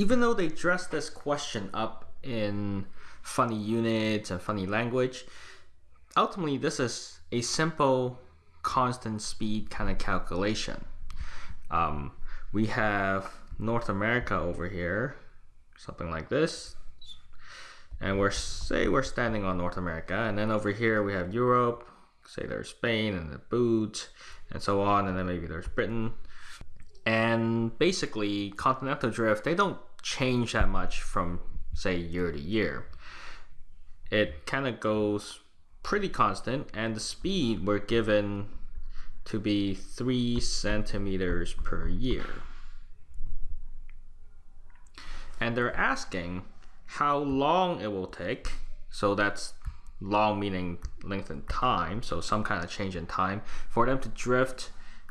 even though they dress this question up in funny units and funny language, ultimately this is a simple constant speed kind of calculation. Um, we have North America over here, something like this. And we're say we're standing on North America, and then over here we have Europe, say there's Spain and the boot, and so on, and then maybe there's Britain. And basically, continental drift, they don't change that much from say year to year. It kind of goes pretty constant and the speed we're given to be three centimeters per year. And they're asking how long it will take. So that's long meaning length in time. So some kind of change in time for them to drift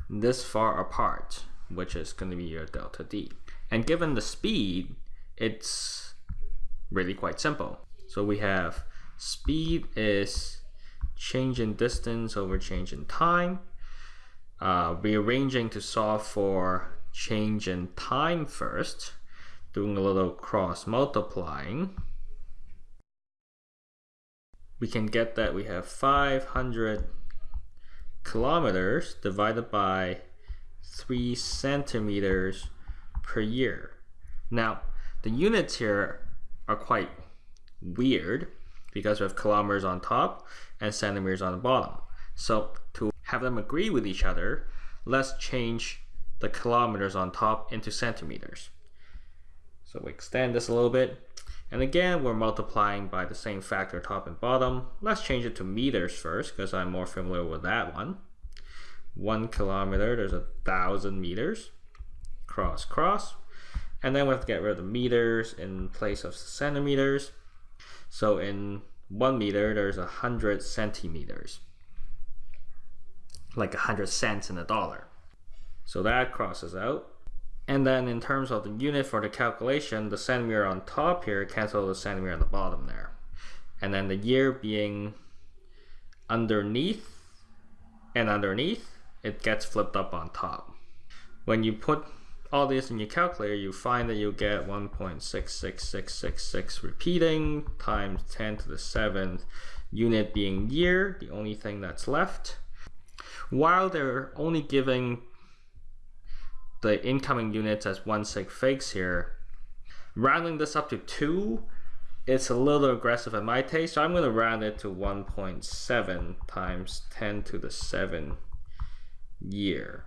this far apart, which is going to be your delta D. And given the speed, it's really quite simple. So we have speed is change in distance over change in time. Uh, rearranging to solve for change in time first, doing a little cross multiplying. We can get that we have 500 kilometers divided by 3 centimeters per year. Now, the units here are quite weird because we have kilometers on top and centimeters on the bottom. So to have them agree with each other, let's change the kilometers on top into centimeters. So we extend this a little bit. And again, we're multiplying by the same factor top and bottom. Let's change it to meters first because I'm more familiar with that one. One kilometer, there's a thousand meters. Cross, cross. And then we have to get rid of the meters in place of centimeters. So in one meter, there's a hundred centimeters. Like a hundred cents in a dollar. So that crosses out. And then in terms of the unit for the calculation, the centimeter on top here cancel the centimeter on the bottom there. And then the year being underneath and underneath, it gets flipped up on top. When you put all these in your calculator, you find that you get 1.66666 repeating times 10 to the 7th unit being year, the only thing that's left. While they're only giving the incoming units as one sig figs here, rounding this up to 2 it's a little aggressive in my taste, so I'm going to round it to 1.7 times 10 to the 7 year.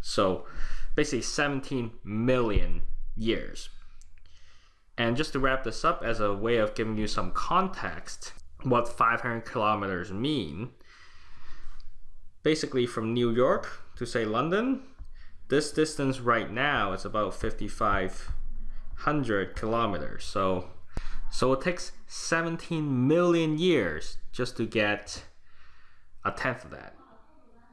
So basically 17 million years. And just to wrap this up as a way of giving you some context, what 500 kilometers mean, basically from New York to say London, this distance right now is about 5,500 kilometers. So, so it takes 17 million years just to get a tenth of that.